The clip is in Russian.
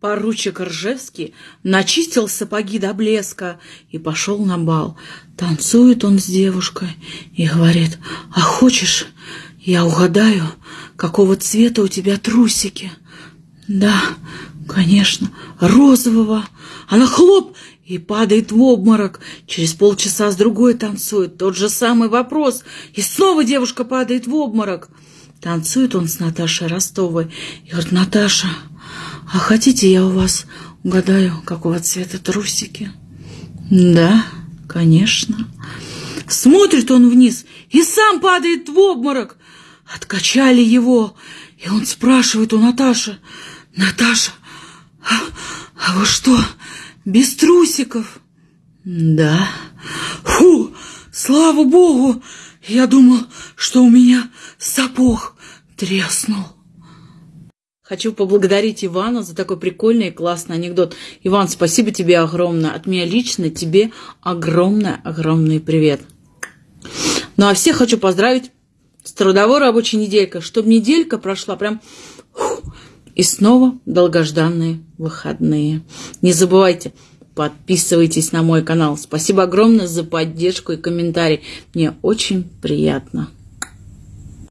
Поручик Ржевский начистил сапоги до блеска и пошел на бал. Танцует он с девушкой и говорит, «А хочешь, я угадаю, какого цвета у тебя трусики?» «Да, конечно, розового». Она хлоп и падает в обморок. Через полчаса с другой танцует. Тот же самый вопрос. И снова девушка падает в обморок. Танцует он с Наташей Ростовой. И говорит, Наташа, а хотите я у вас угадаю, какого цвета трусики? Да, конечно. Смотрит он вниз и сам падает в обморок. Откачали его, и он спрашивает у Наташи, Наташа, а, а вы что, без трусиков? Да. Фу, слава богу, я думал, что у меня сапог треснул. Хочу поблагодарить Ивана за такой прикольный и классный анекдот. Иван, спасибо тебе огромное. От меня лично тебе огромный-огромный привет. Ну а всех хочу поздравить с трудовой рабочей неделькой, чтобы неделька прошла прям... И снова долгожданные выходные. Не забывайте, подписывайтесь на мой канал. Спасибо огромное за поддержку и комментарий. Мне очень приятно.